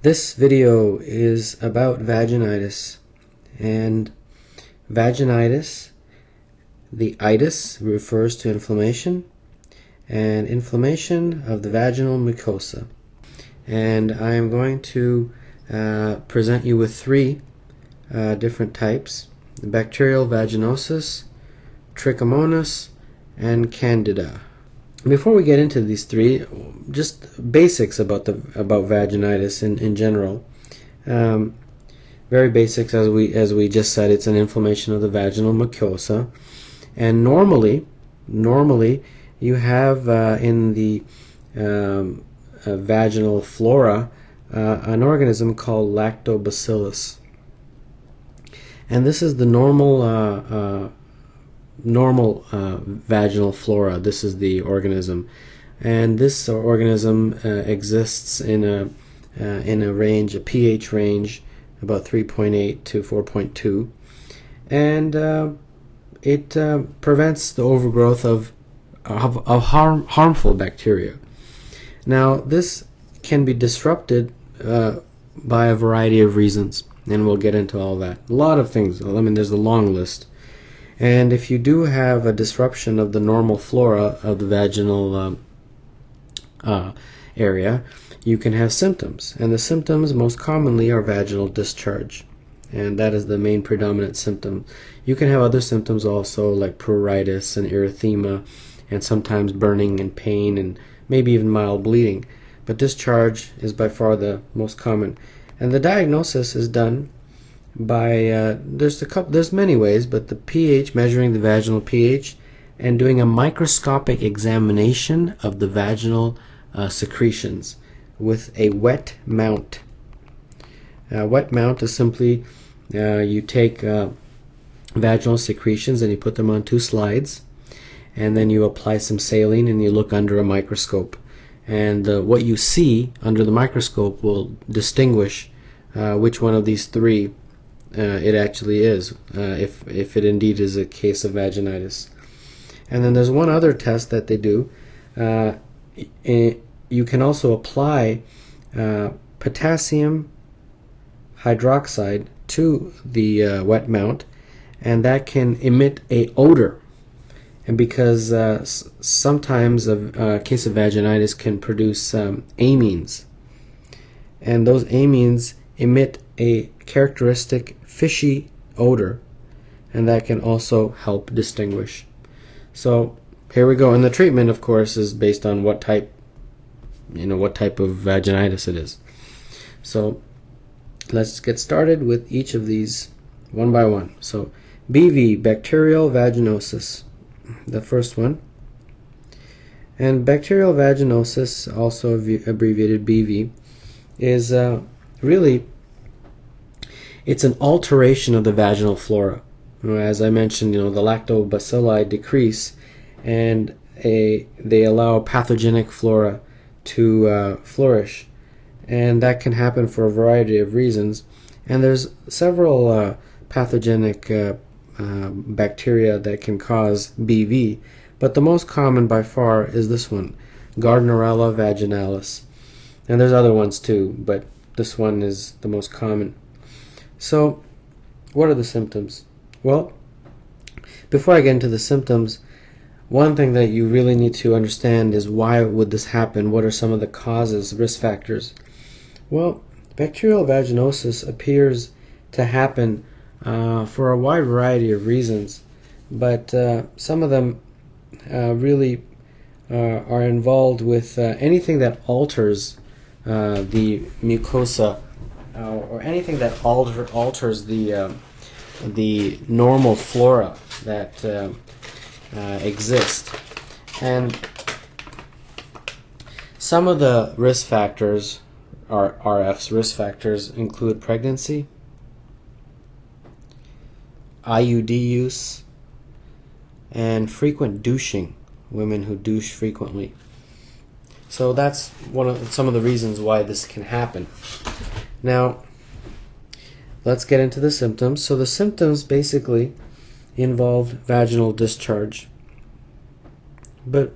This video is about vaginitis. And vaginitis the itis refers to inflammation and inflammation of the vaginal mucosa. And I am going to uh, present you with three uh, different types bacterial vaginosis trichomonas and candida before we get into these three, just basics about the about vaginitis in, in general. Um, very basics, as we as we just said, it's an inflammation of the vaginal mucosa, and normally, normally you have uh, in the um, uh, vaginal flora uh, an organism called lactobacillus, and this is the normal uh, uh, normal uh, vaginal flora. This is the organism, and this organism uh, exists in a uh, in a range, a pH range, about 3.8 to 4.2, and uh, it uh, prevents the overgrowth of of, of harm, harmful bacteria. Now, this can be disrupted uh, by a variety of reasons, and we'll get into all that. A lot of things. I mean, there's a long list. And if you do have a disruption of the normal flora of the vaginal um, uh, area, you can have symptoms. And the symptoms most commonly are vaginal discharge. And that is the main predominant symptom. You can have other symptoms also, like pruritus and erythema, and sometimes burning and pain, and maybe even mild bleeding. But discharge is by far the most common. And the diagnosis is done by uh, there's a couple there's many ways, but the pH measuring the vaginal pH and doing a microscopic examination of the vaginal uh, secretions with a wet mount. A wet mount is simply uh, you take uh, vaginal secretions and you put them on two slides, and then you apply some saline and you look under a microscope. And uh, what you see under the microscope will distinguish uh, which one of these three uh, it actually is, uh, if, if it indeed is a case of vaginitis. And then there's one other test that they do. Uh, you can also apply uh, potassium hydroxide to the uh, wet mount, and that can emit a odor. And because uh, sometimes a, case of vaginitis can produce um, amines, and those amines emit a characteristic fishy odor and that can also help distinguish. So here we go. And the treatment, of course, is based on what type, you know, what type of vaginitis it is. So let's get started with each of these one by one. So BV, bacterial vaginosis, the first one. And bacterial vaginosis, also abbreviated BV, is uh, really it's an alteration of the vaginal flora. As I mentioned, you know, the lactobacilli decrease and a, they allow pathogenic flora to uh, flourish. And that can happen for a variety of reasons. And there's several uh, pathogenic uh, uh bacteria that can cause BV, but the most common by far is this one, Gardnerella vaginalis. And there's other ones too, but this one is the most common. So, what are the symptoms? Well, before I get into the symptoms, one thing that you really need to understand is why would this happen? What are some of the causes, risk factors? Well, bacterial vaginosis appears to happen uh, for a wide variety of reasons, but uh, some of them uh, really uh, are involved with uh, anything that alters uh, the mucosa uh, or anything that alter, alters the uh, the normal flora that uh, uh, exist. And some of the risk factors, are RF's risk factors, include pregnancy, IUD use, and frequent douching, women who douche frequently. So that's one of some of the reasons why this can happen. Now, let's get into the symptoms. So the symptoms basically involve vaginal discharge. But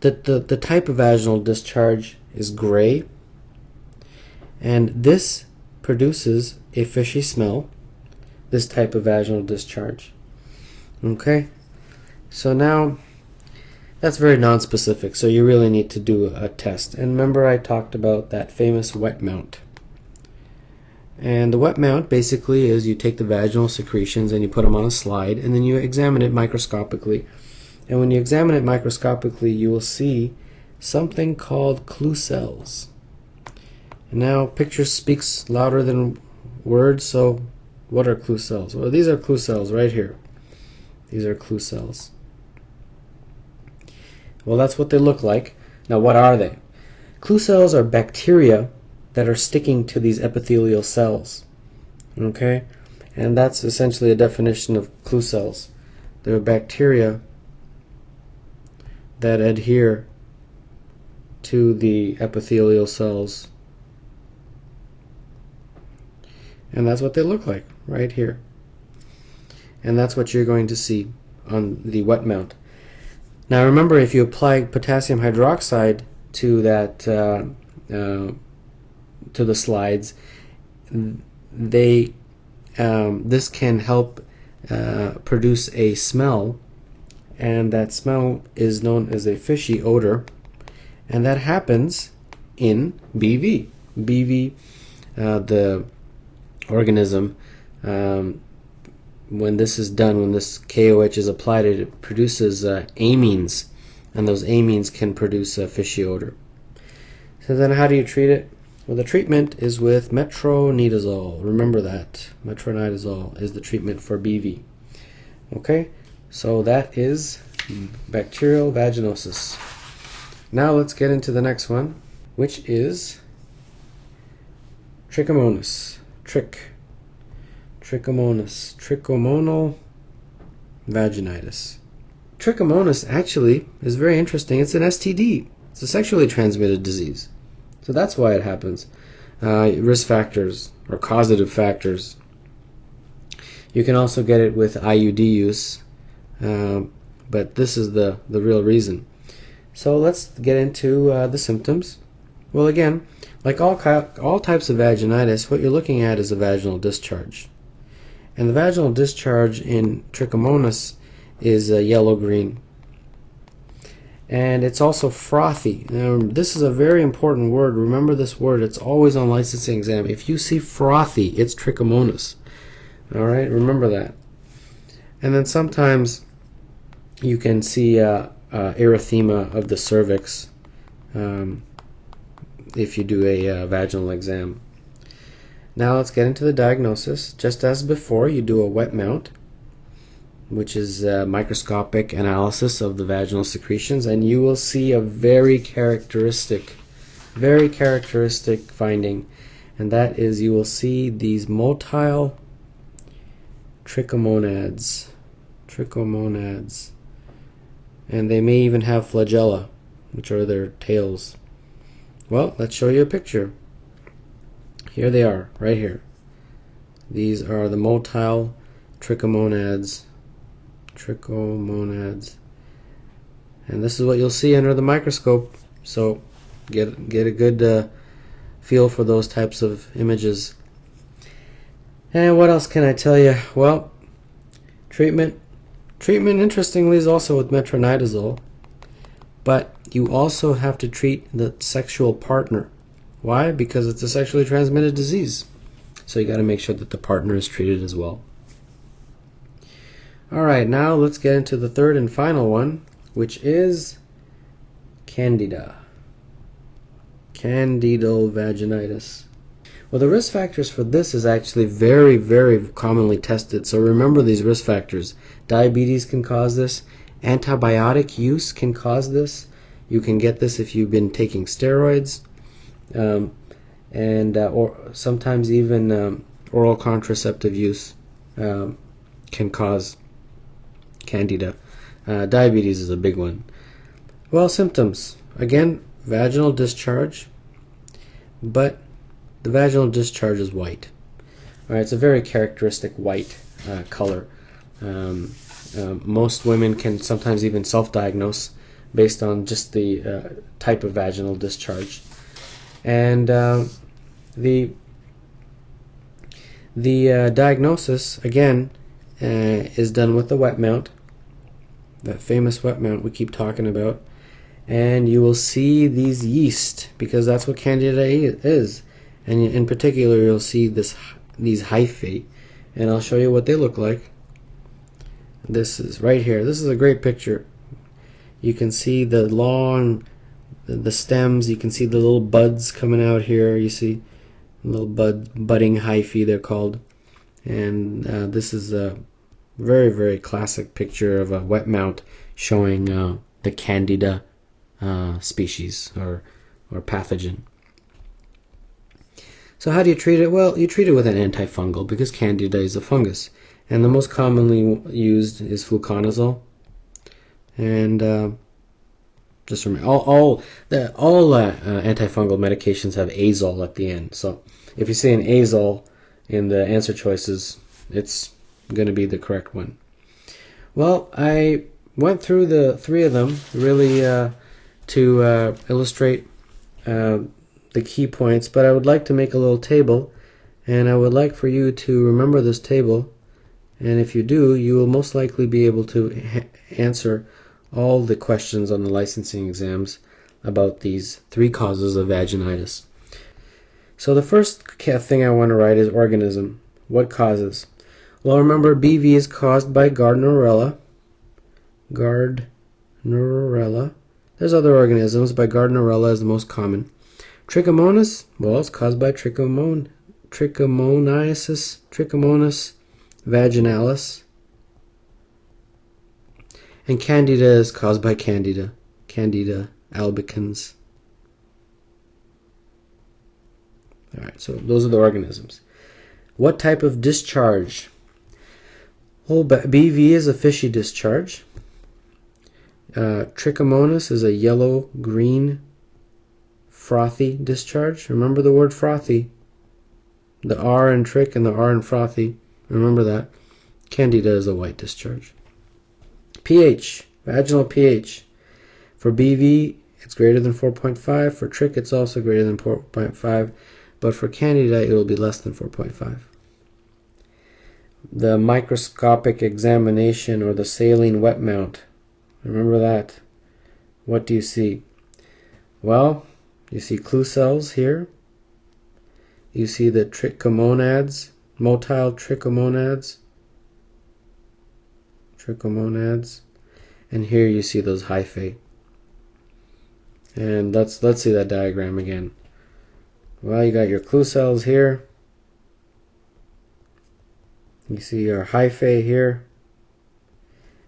the, the, the type of vaginal discharge is gray, And this produces a fishy smell, this type of vaginal discharge. Okay? So now that's very non-specific, so you really need to do a test. And remember I talked about that famous wet mount. And the wet mount basically is you take the vaginal secretions and you put them on a slide and then you examine it microscopically. And when you examine it microscopically, you will see something called clue cells. And now picture speaks louder than words, so what are clue cells? Well, these are clue cells right here. These are clue cells. Well, that's what they look like. Now, what are they? Clue cells are bacteria that are sticking to these epithelial cells. Okay? And that's essentially a definition of clue cells. They're bacteria that adhere to the epithelial cells. And that's what they look like right here. And that's what you're going to see on the wet mount. Now remember, if you apply potassium hydroxide to that uh, uh, to the slides, they um, this can help uh, produce a smell, and that smell is known as a fishy odor, and that happens in BV. BV, uh, the organism, um, when this is done, when this KOH is applied, it produces uh, amines, and those amines can produce a fishy odor. So then how do you treat it? Well, the treatment is with metronidazole. Remember that. Metronidazole is the treatment for BV. Okay, so that is bacterial vaginosis. Now let's get into the next one, which is trichomonas. Trick trichomonas, trichomonal vaginitis. Trichomonas actually is very interesting. It's an STD. It's a sexually transmitted disease. So that's why it happens. Uh, risk factors or causative factors. You can also get it with IUD use, uh, but this is the, the real reason. So let's get into uh, the symptoms. Well, again, like all, all types of vaginitis, what you're looking at is a vaginal discharge. And the vaginal discharge in trichomonas is uh, yellow-green. And it's also frothy. Now, this is a very important word. Remember this word. It's always on licensing exam. If you see frothy, it's trichomonas. All right, remember that. And then sometimes you can see uh, uh, erythema of the cervix um, if you do a uh, vaginal exam. Now let's get into the diagnosis. Just as before, you do a wet mount, which is a microscopic analysis of the vaginal secretions, and you will see a very characteristic, very characteristic finding, and that is you will see these motile trichomonads, trichomonads, and they may even have flagella, which are their tails. Well, let's show you a picture. Here they are, right here. These are the motile trichomonads. Trichomonads. And this is what you'll see under the microscope. So get get a good uh, feel for those types of images. And what else can I tell you? Well, treatment. Treatment, interestingly, is also with metronidazole. But you also have to treat the sexual partner. Why? Because it's a sexually transmitted disease. So you got to make sure that the partner is treated as well. Alright, now let's get into the third and final one, which is Candida. Candidovaginitis. Well, the risk factors for this is actually very, very commonly tested. So remember these risk factors. Diabetes can cause this. Antibiotic use can cause this. You can get this if you've been taking steroids um, and uh, or sometimes even um, oral contraceptive use um, can cause candida. Uh, diabetes is a big one. Well, symptoms again, vaginal discharge, but the vaginal discharge is white. All right, it's a very characteristic white uh, color. Um, uh, most women can sometimes even self-diagnose based on just the uh, type of vaginal discharge. And uh, The the uh, diagnosis again uh, is done with the wet mount, that famous wet mount we keep talking about, and you will see these yeast because that's what candida is, and in particular you'll see this these hyphae, and I'll show you what they look like. This is right here. This is a great picture. You can see the long, the, stems. You can see the little buds coming out here. You see little bud budding hyphae they're called, and uh, this is a very very classic picture of a wet mount showing uh, the Candida uh, species or or pathogen. So how do you treat it? Well, you treat it with an antifungal because Candida is a fungus, and the most commonly used is fluconazole. And uh, just remember, all all the, all uh, uh, antifungal medications have azole at the end. So if you see an azole in the answer choices, it's going to be the correct one. Well, I went through the three of them really uh, to uh, illustrate uh, the key points, but I would like to make a little table, and I would like for you to remember this table, and if you do, you will most likely be able to answer all the questions on the licensing exams about these three causes of vaginitis. So the first thing I want to write is organism. What causes? Well, remember BV is caused by Gardnerella. Gardnerella. There's other organisms, but Gardnerella is the most common. Trichomonas, well, it's caused by trichomon, trichomoniasis, trichomonas vaginalis. And Candida is caused by Candida, Candida albicans. All right, so those are the organisms. What type of discharge? Well, BV is a fishy discharge. Uh, trichomonas is a yellow-green frothy discharge. Remember the word frothy. The R in trick and the R in frothy. Remember that. Candida is a white discharge. pH, vaginal pH. For BV, it's greater than 4.5. For trick, it's also greater than 4.5. But for Candida, it will be less than 4.5. The microscopic examination or the saline wet mount. Remember that. What do you see? Well, you see clue cells here. You see the trichomonads, motile trichomonads, trichomonads, and here you see those hyphae. And let's let's see that diagram again. Well, you got your clue cells here. You see your hyphae here.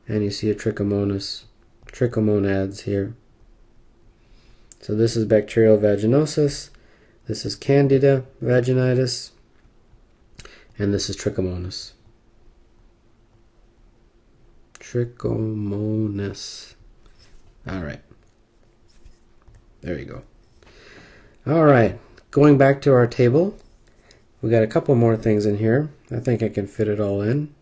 And you see a trichomonas, trichomonads here. So this is bacterial vaginosis, this is candida vaginitis, and this is trichomonas. Trichomonas. All right. There you go. All right. Going back to our table, we got a couple more things in here. I think I can fit it all in.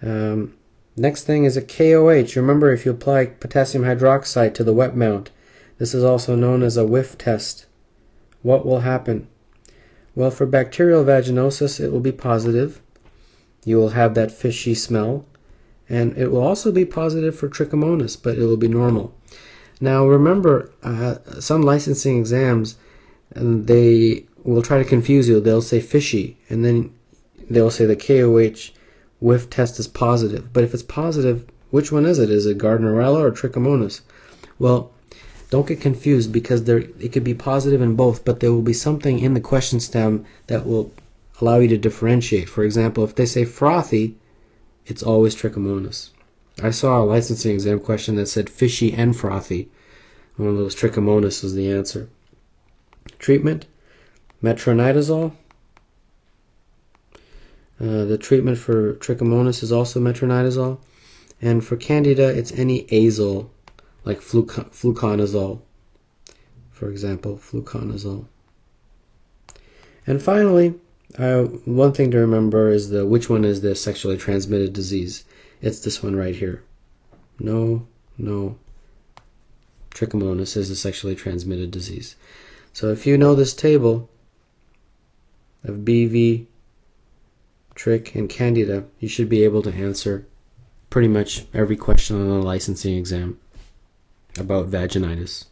Um, Next thing is a KOH. Remember, if you apply potassium hydroxide to the wet mount, this is also known as a whiff test. What will happen? Well, for bacterial vaginosis, it will be positive. You will have that fishy smell. And it will also be positive for trichomonas, but it will be normal. Now, remember, uh, some licensing exams, they will try to confuse you. They'll say fishy, and then they'll say the KOH whiff test is positive. But if it's positive, which one is it? Is it Gardnerella or Trichomonas? Well, don't get confused because there it could be positive in both, but there will be something in the question stem that will allow you to differentiate. For example, if they say frothy, it's always Trichomonas. I saw a licensing exam question that said fishy and frothy. One of those Trichomonas was the answer. Treatment: metronidazole, uh, the treatment for trichomonas is also metronidazole. And for candida, it's any azole, like fluc fluconazole, for example, fluconazole. And finally, uh, one thing to remember is the which one is the sexually transmitted disease. It's this one right here. No, no. Trichomonas is a sexually transmitted disease. So if you know this table of BV, Trich, and Candida, you should be able to answer pretty much every question on the licensing exam about vaginitis.